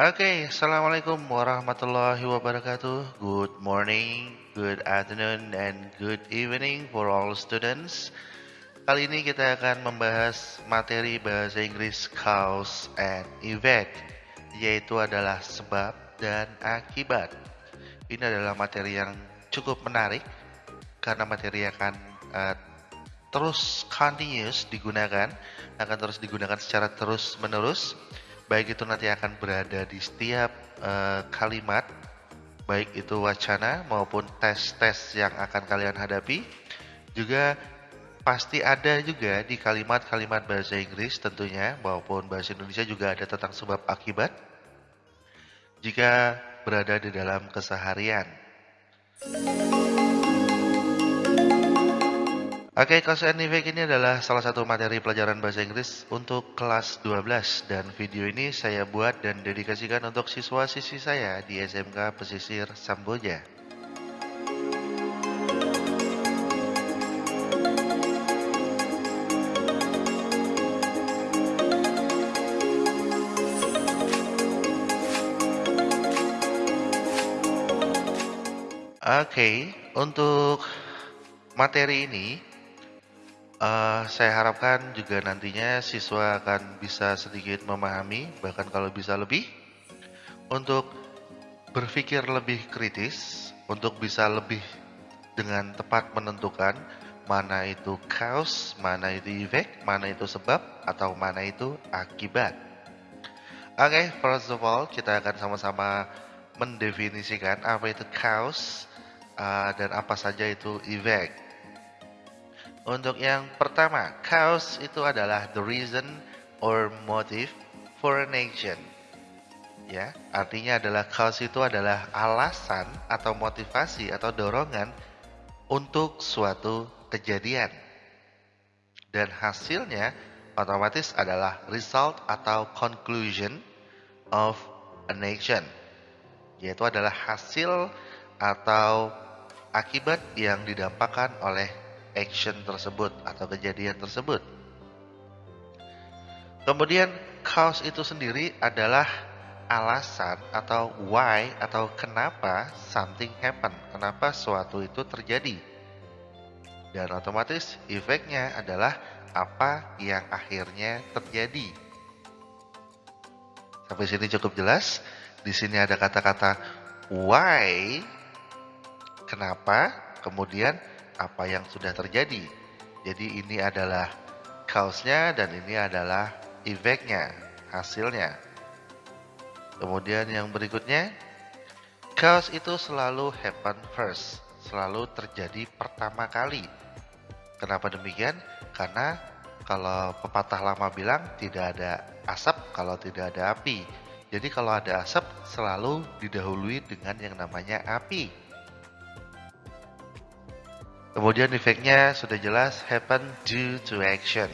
Oke, Assalamualaikum warahmatullahi wabarakatuh. Good morning, good afternoon, and good evening for all students. Kali ini kita akan membahas materi bahasa Inggris cause and effect, yaitu adalah sebab dan akibat. Ini adalah materi yang cukup menarik karena materi akan uh, terus continuous digunakan, akan terus digunakan secara terus menerus baik itu nanti akan berada di setiap uh, kalimat baik itu wacana maupun tes-tes yang akan kalian hadapi juga pasti ada juga di kalimat-kalimat bahasa Inggris tentunya maupun bahasa Indonesia juga ada tentang sebab akibat jika berada di dalam keseharian. Oke, and effect ini adalah salah satu materi pelajaran bahasa Inggris untuk kelas 12 dan video ini saya buat dan dedikasikan untuk siswa-siswi saya di SMK Pesisir Samboja. Oke, okay, untuk materi ini Uh, saya harapkan juga nantinya siswa akan bisa sedikit memahami, bahkan kalau bisa lebih, untuk berpikir lebih kritis, untuk bisa lebih dengan tepat menentukan mana itu cause, mana itu effect, mana itu sebab, atau mana itu akibat. Oke, okay, first of all, kita akan sama-sama mendefinisikan apa itu cause uh, dan apa saja itu effect. Untuk yang pertama, cause itu adalah the reason or motive for an action. Ya, artinya adalah cause itu adalah alasan atau motivasi atau dorongan untuk suatu kejadian. Dan hasilnya otomatis adalah result atau conclusion of an action. Yaitu adalah hasil atau akibat yang didampakkan oleh action tersebut atau kejadian tersebut. Kemudian cause itu sendiri adalah alasan atau why atau kenapa something happen, kenapa suatu itu terjadi. Dan otomatis efeknya adalah apa yang akhirnya terjadi. Sampai sini cukup jelas. Di sini ada kata-kata why, kenapa, kemudian apa yang sudah terjadi. Jadi ini adalah cause-nya dan ini adalah effect-nya, hasilnya. Kemudian yang berikutnya, cause itu selalu happen first, selalu terjadi pertama kali. Kenapa demikian? Karena kalau pepatah lama bilang tidak ada asap kalau tidak ada api. Jadi kalau ada asap selalu didahului dengan yang namanya api. Kemudian efeknya sudah jelas happen due to action.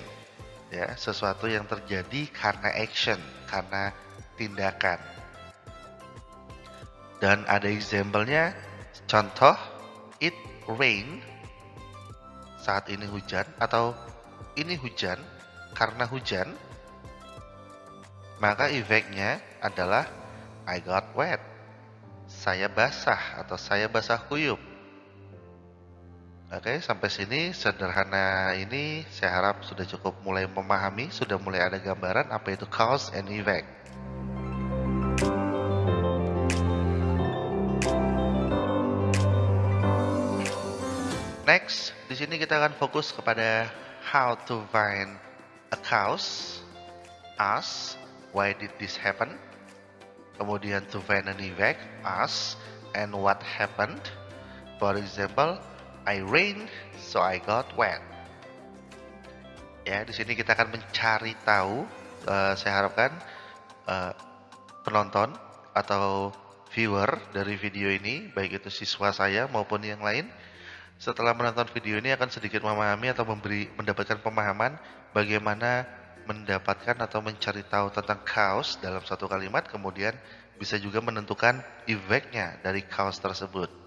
Ya, sesuatu yang terjadi karena action, karena tindakan. Dan ada example-nya, contoh it rain saat ini hujan atau ini hujan karena hujan maka efeknya adalah I got wet. Saya basah atau saya basah kuyup. Oke, sampai sini sederhana ini saya harap sudah cukup mulai memahami, sudah mulai ada gambaran apa itu cause and effect. Next, di sini kita akan fokus kepada how to find a cause, us, why did this happen, kemudian to find an effect, us, and what happened. For example, I rain, so I got wet. Ya, di sini kita akan mencari tahu. Uh, saya harapkan uh, penonton atau viewer dari video ini, baik itu siswa saya maupun yang lain, setelah menonton video ini akan sedikit memahami atau memberi mendapatkan pemahaman bagaimana mendapatkan atau mencari tahu tentang cause dalam satu kalimat, kemudian bisa juga menentukan effect-nya dari cause tersebut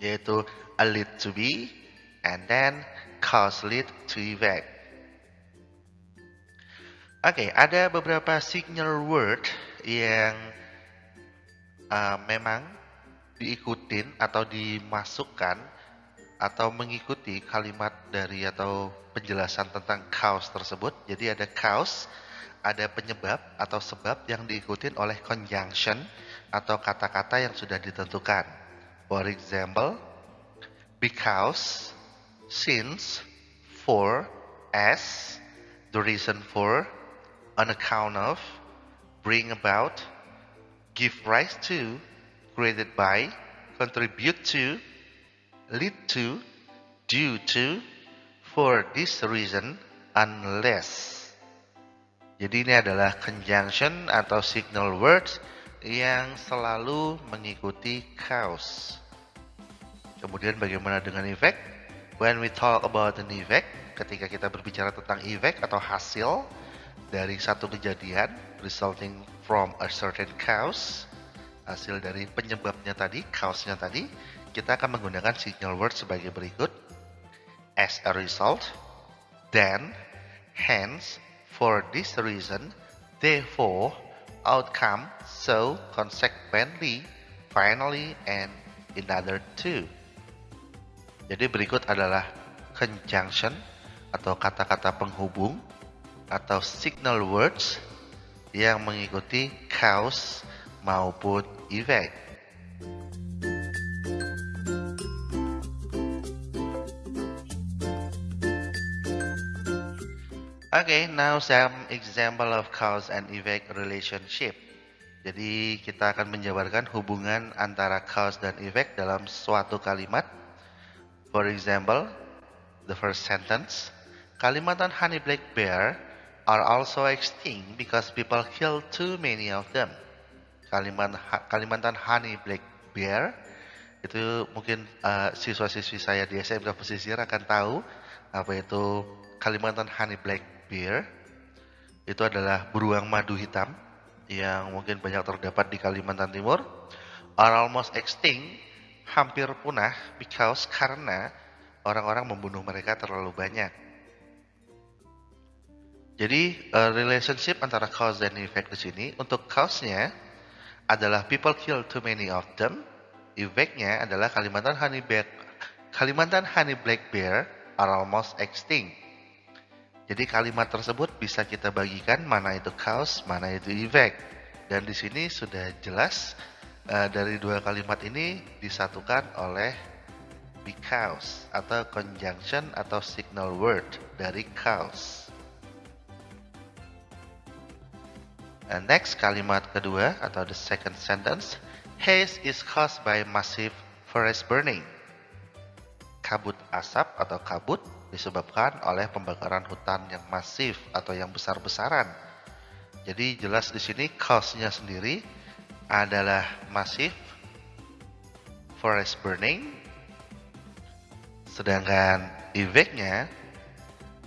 yaitu a lead to be and then cause lead to effect. Oke, okay, ada beberapa signal word yang uh, memang diikutin atau dimasukkan atau mengikuti kalimat dari atau penjelasan tentang cause tersebut. Jadi ada cause, ada penyebab atau sebab yang diikutin oleh conjunction atau kata-kata yang sudah ditentukan. For example, because, since, for, as, the reason for, on account of, bring about, give rise to, created by, contribute to, lead to, due to, for this reason, unless. Jadi ini adalah conjunction atau signal words yang selalu mengikuti cause. Kemudian bagaimana dengan effect? When we talk about an effect, ketika kita berbicara tentang effect atau hasil dari satu kejadian resulting from a certain cause, hasil dari penyebabnya tadi, cause-nya tadi, kita akan menggunakan signal word sebagai berikut. As a result, then, hence, for this reason, therefore, outcome, so, consequently, finally, and in other two. Jadi berikut adalah conjunction atau kata-kata penghubung atau signal words yang mengikuti cause maupun effect. Okay, now some example of cause and effect relationship. Jadi kita akan menjabarkan hubungan antara cause dan effect dalam suatu kalimat For example, the first sentence, Kalimantan honey black bear are also extinct because people kill too many of them. Kalimantan, Kalimantan honey black bear itu mungkin uh, siswa-siswi saya di SMK Pesisir akan tahu apa itu Kalimantan honey black bear. Itu adalah beruang madu hitam yang mungkin banyak terdapat di Kalimantan Timur. Are almost extinct hampir punah because karena orang-orang membunuh mereka terlalu banyak. Jadi uh, relationship antara cause dan effect di sini untuk cause-nya adalah people kill too many of them. Effect-nya adalah Kalimantan honey black Kalimantan honey black bear are almost extinct. Jadi kalimat tersebut bisa kita bagikan mana itu cause, mana itu effect. Dan di sini sudah jelas uh, dari dua kalimat ini disatukan oleh because atau conjunction atau signal word dari cause. And next kalimat kedua atau the second sentence, haze is caused by massive forest burning. Kabut asap atau kabut disebabkan oleh pembakaran hutan yang masif atau yang besar-besaran. Jadi jelas di sini cause-nya sendiri adalah massive forest burning sedangkan effect-nya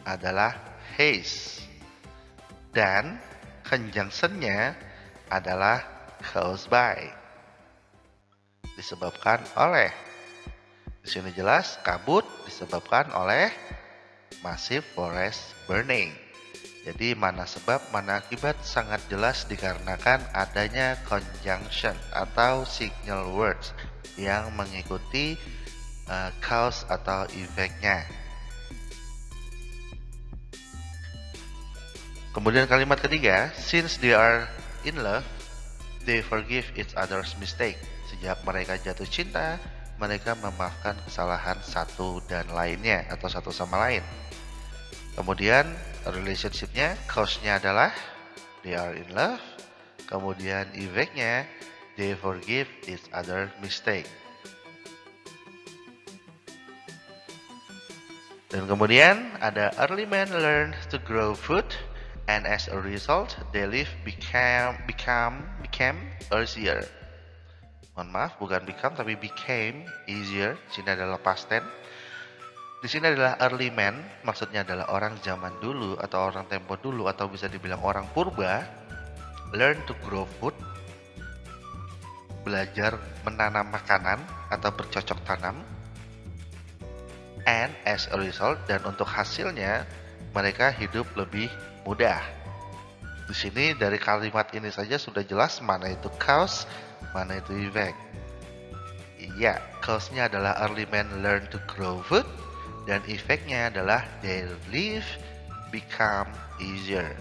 adalah haze dan conjunction-nya adalah caused by disebabkan oleh di sini jelas kabut disebabkan oleh massive forest burning jadi mana sebab, mana akibat sangat jelas dikarenakan adanya conjunction atau signal words yang mengikuti uh, cause atau effect-nya. Kemudian kalimat ketiga, since they are in love, they forgive each other's mistake. Sejak mereka jatuh cinta, mereka memaafkan kesalahan satu dan lainnya atau satu sama lain. Kemudian relationshipnya cause-nya adalah they are in love. Kemudian effect-nya they forgive each other mistake. Dan kemudian ada early man learn to grow food and as a result they live became become became easier mohon maaf bukan become tapi became easier sini adalah past tense di sini adalah early man, maksudnya adalah orang zaman dulu atau orang tempo dulu atau bisa dibilang orang purba. Learn to grow food, belajar menanam makanan atau bercocok tanam. And as a result dan untuk hasilnya mereka hidup lebih mudah. Di sini dari kalimat ini saja sudah jelas mana itu cause, mana itu effect. Iya, cause-nya adalah early men learn to grow food dan effect-nya adalah they live become easier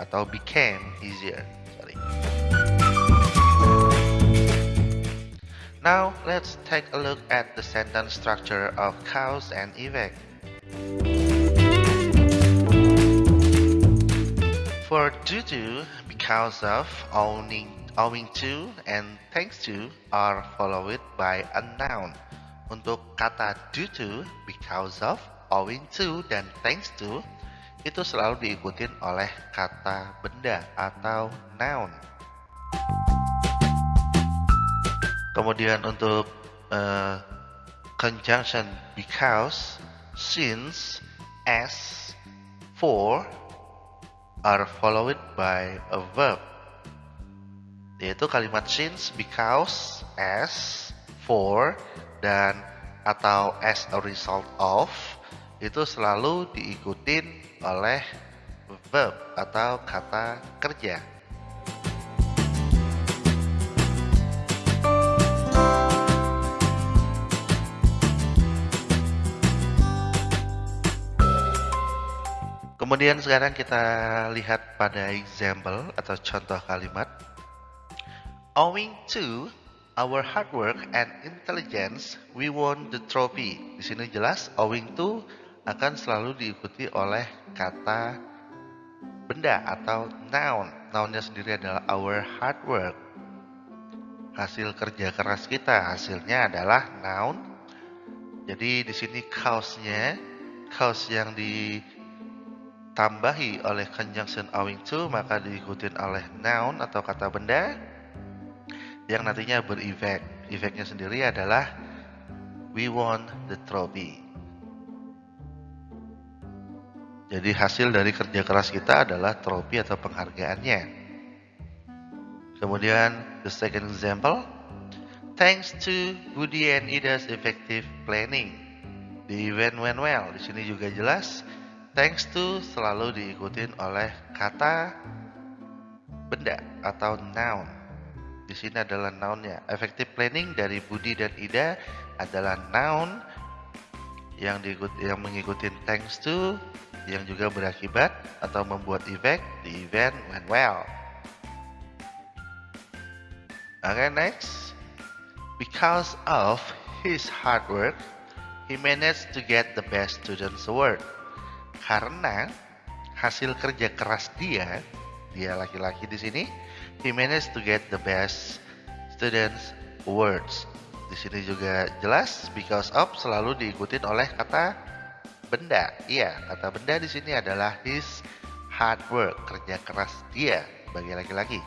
atau became easier. Sorry. Now let's take a look at the sentence structure of cause and effect. For due to, because of, owning, owing to, and thanks to are followed by a noun. Untuk kata due to, because of, owing to, dan thanks to itu selalu diikutin oleh kata benda atau noun. Kemudian untuk uh, conjunction because, since, as, for, are followed by a verb yaitu kalimat since, because, as, for, dan atau as a result of itu selalu diikutin oleh verb atau kata kerja. Kemudian sekarang kita lihat pada example atau contoh kalimat. Owing to our hard work and intelligence, we won the trophy. Di sini jelas owing to akan selalu diikuti oleh kata benda atau noun. Nounnya sendiri adalah our hard work. Hasil kerja keras kita, hasilnya adalah noun. Jadi di sini cause-nya, cause yang di ditambahi oleh conjunction owing to maka diikuti oleh noun atau kata benda yang nantinya berefek. Efeknya sendiri adalah we won the trophy. Jadi hasil dari kerja keras kita adalah trofi atau penghargaannya. Kemudian the second example, thanks to Budi and Ida's effective planning, the event went well. Di sini juga jelas Thanks to selalu diikuti oleh kata benda atau noun. Di sini adalah nounnya. Effective planning dari Budi dan Ida adalah noun yang diikuti yang mengikuti thanks to yang juga berakibat atau membuat efek the event went well. Okay, next. Because of his hard work, he managed to get the best students award karena hasil kerja keras dia, dia laki-laki di sini, he managed to get the best students awards. Di sini juga jelas because of selalu diikutin oleh kata benda. Iya, kata benda di sini adalah his hard work, kerja keras dia bagi laki-laki.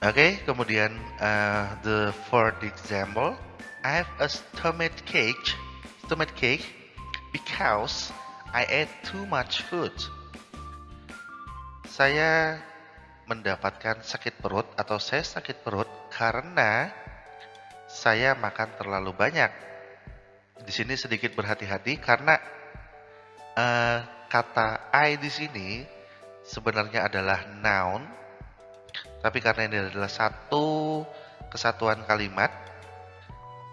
Oke, okay, kemudian uh, the fourth example, I have a stomach cake stomach cake because I ate too much food. Saya mendapatkan sakit perut atau saya sakit perut karena saya makan terlalu banyak. Di sini sedikit berhati-hati karena uh, kata I di sini sebenarnya adalah noun, tapi karena ini adalah satu kesatuan kalimat,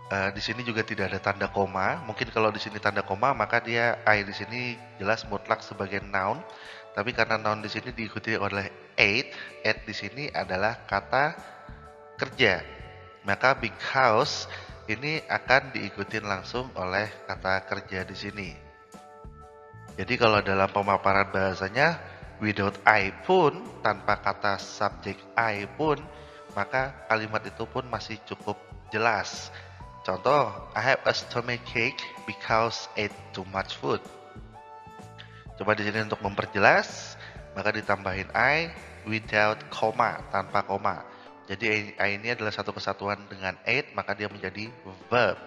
Uh, di sini juga tidak ada tanda koma. Mungkin kalau di sini tanda koma, maka dia I di sini jelas mutlak sebagai noun. Tapi karena noun di sini diikuti oleh ate, ate di sini adalah kata kerja. Maka big house ini akan diikuti langsung oleh kata kerja di sini. Jadi kalau dalam pemaparan bahasanya without I pun tanpa kata subjek I pun maka kalimat itu pun masih cukup jelas Contoh, I have a stomach ache because ate too much food. Coba di sini untuk memperjelas, maka ditambahin I without koma, tanpa koma. Jadi I ini adalah satu kesatuan dengan ate, maka dia menjadi verb.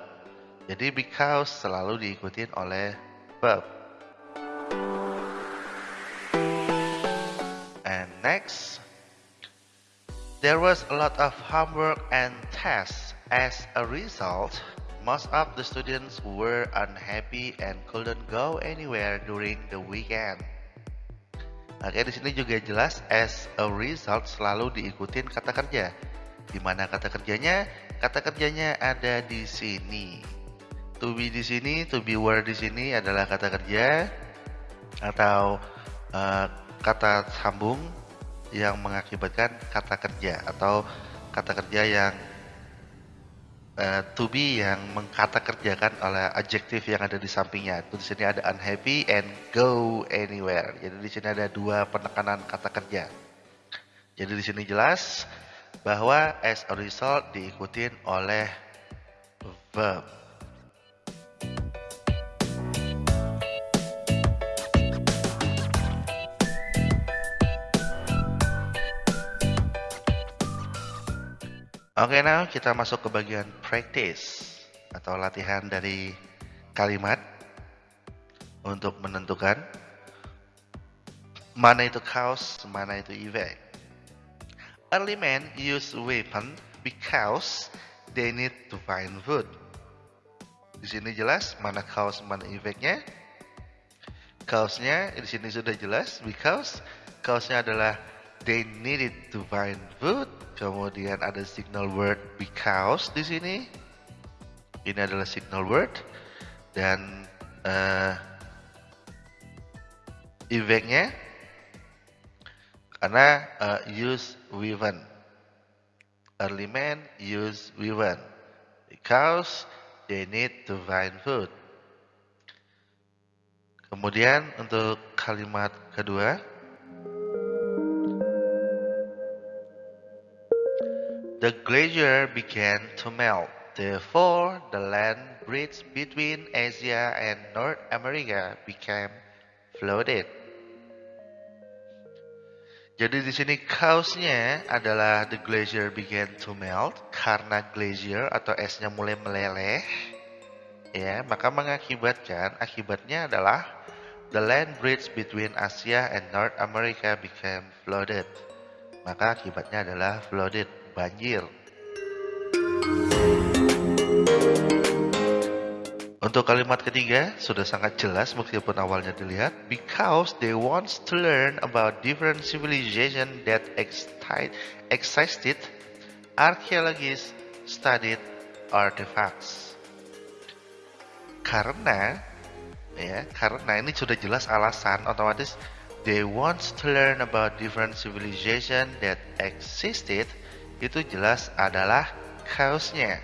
Jadi because selalu diikuti oleh verb. And next, there was a lot of homework and tests As a result, most of the students were unhappy and couldn't go anywhere during the weekend. Oke, di sini juga jelas as a result selalu diikutin kata kerja. Di mana kata kerjanya? Kata kerjanya ada di sini. To be di sini, to be were di sini adalah kata kerja atau uh, kata sambung yang mengakibatkan kata kerja atau kata kerja yang uh, to be yang mengkata kerjakan oleh adjektif yang ada di sampingnya. Itu di sini ada unhappy and go anywhere. Jadi di sini ada dua penekanan kata kerja. Jadi di sini jelas bahwa as a result diikutin oleh verb. Oke, okay, now kita masuk ke bagian practice atau latihan dari kalimat untuk menentukan mana itu cause, mana itu effect. Early men use weapon because they need to find food. Di sini jelas mana cause, mana effectnya. Cause-nya di sini sudah jelas because cause-nya adalah they needed to find food. Kemudian ada signal word because di sini. Ini adalah signal word dan uh, effect-nya karena uh, use weapon. Early men use weapon because they need to find food. Kemudian untuk kalimat kedua The glacier began to melt. Therefore, the land bridge between Asia and North America became flooded. Jadi di sini cause-nya adalah the glacier began to melt karena glacier atau esnya mulai meleleh. Ya, maka mengakibatkan akibatnya adalah the land bridge between Asia and North America became flooded. Maka akibatnya adalah flooded banjir. Untuk kalimat ketiga sudah sangat jelas meskipun awalnya dilihat because they want to learn about different civilization that existed archaeologists studied artifacts. Karena ya, karena ini sudah jelas alasan otomatis they want to learn about different civilization that existed itu jelas adalah cause-nya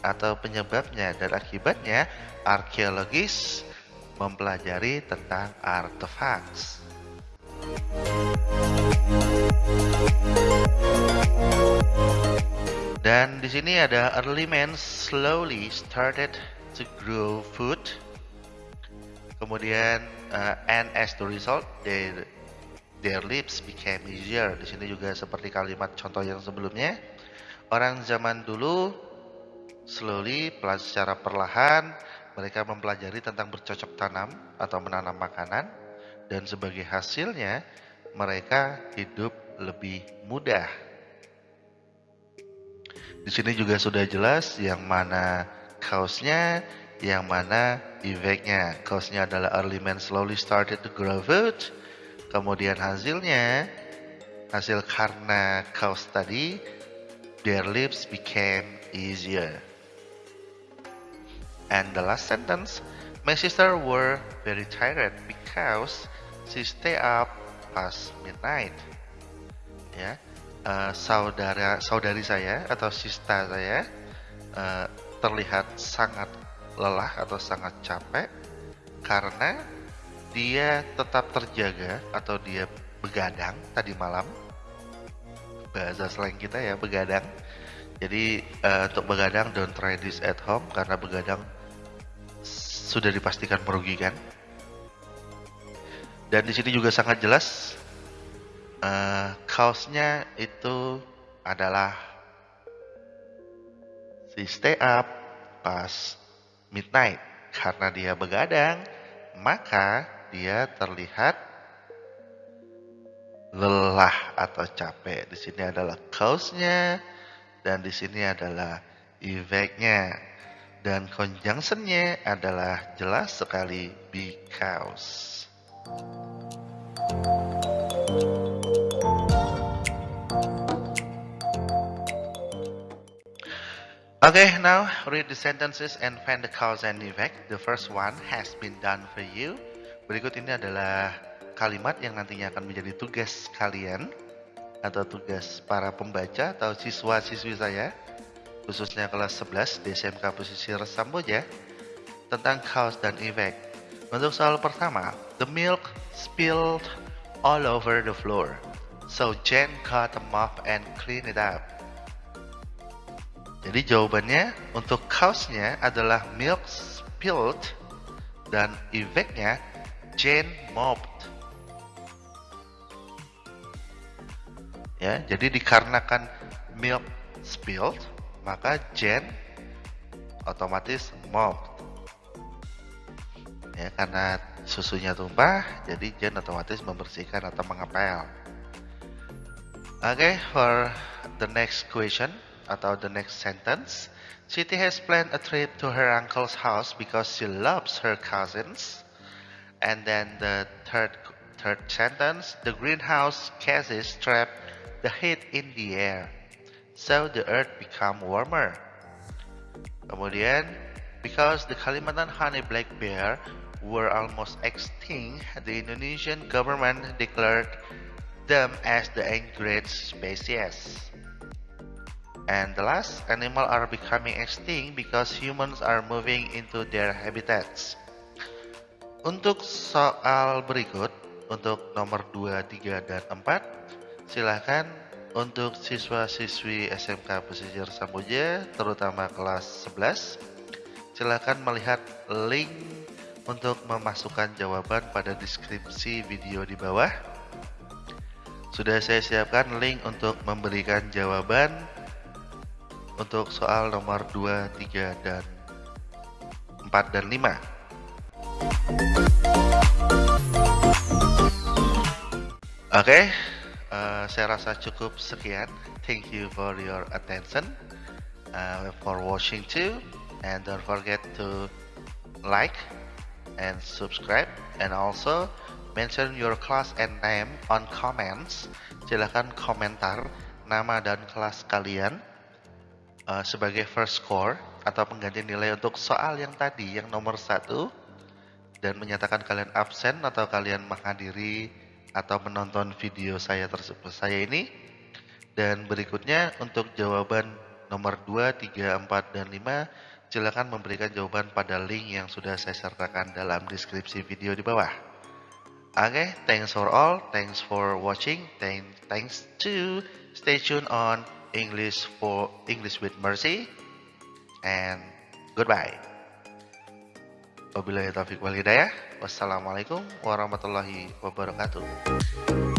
atau penyebabnya dan akibatnya arkeologis mempelajari tentang artefaks. Dan di sini ada early men slowly started to grow food. Kemudian uh, and as the result they their lips became easier. Di sini juga seperti kalimat contoh yang sebelumnya. Orang zaman dulu slowly secara perlahan mereka mempelajari tentang bercocok tanam atau menanam makanan dan sebagai hasilnya mereka hidup lebih mudah. Di sini juga sudah jelas yang mana cause-nya, yang mana effect-nya. Cause-nya adalah early men slowly started to grow food Kemudian hasilnya, hasil karena kaos tadi, their lips became easier. And the last sentence, my sister were very tired because she stay up past midnight. Ya, uh, saudara saudari saya atau sista saya uh, terlihat sangat lelah atau sangat capek karena dia tetap terjaga atau dia begadang tadi malam. Bahasa slang kita ya begadang. Jadi uh, untuk begadang don't try this at home karena begadang sudah dipastikan merugikan. Dan di sini juga sangat jelas uh, kaosnya itu adalah si stay up pas midnight. Karena dia begadang maka dia terlihat lelah atau capek. Di sini adalah cause-nya dan di sini adalah effect-nya. Dan conjunctionnya adalah jelas sekali because. Okay, now read the sentences and find the cause and effect. The first one has been done for you. Berikut ini adalah kalimat yang nantinya akan menjadi tugas kalian atau tugas para pembaca atau siswa-siswi saya khususnya kelas 11 di SMK Pesisir Samboja tentang cause dan effect. Untuk soal pertama, the milk spilled all over the floor. So Jen got a mop and clean it up. Jadi jawabannya untuk cause-nya adalah milk spilled dan effect-nya Jane mopped. Ya, jadi dikarenakan milk spilled, maka Jane otomatis mopped. Ya, karena susunya tumpah, jadi Jane otomatis membersihkan atau mengepel. Oke, okay, for the next question, atau the next sentence. Siti has planned a trip to her uncle's house because she loves her cousins. And then the third third sentence, the greenhouse gases trap the heat in the air. So the earth become warmer. Kemudian, because the Kalimantan honey black bear were almost extinct, the Indonesian government declared them as the endangered species. And the last, animal are becoming extinct because humans are moving into their habitats. Untuk soal berikut, untuk nomor 2, 3, dan 4, silahkan untuk siswa-siswi SMK Pesisir Samboja, terutama kelas 11, silahkan melihat link untuk memasukkan jawaban pada deskripsi video di bawah. Sudah saya siapkan link untuk memberikan jawaban untuk soal nomor 2, 3, dan 4 dan 5. Oke, okay, uh, saya rasa cukup sekian. Thank you for your attention, uh, for watching too, and don't forget to like and subscribe, and also mention your class and name on comments. Silahkan komentar nama dan kelas kalian uh, sebagai first score atau pengganti nilai untuk soal yang tadi yang nomor satu dan menyatakan kalian absen atau kalian menghadiri atau menonton video saya tersebut saya ini dan berikutnya untuk jawaban nomor 2, 3, 4, dan 5 silakan memberikan jawaban pada link yang sudah saya sertakan dalam deskripsi video di bawah oke okay, thanks for all thanks for watching thanks to stay tuned on English for English with Mercy and goodbye. Wabillahi taufiq wal hidayah. Wassalamualaikum warahmatullahi wabarakatuh.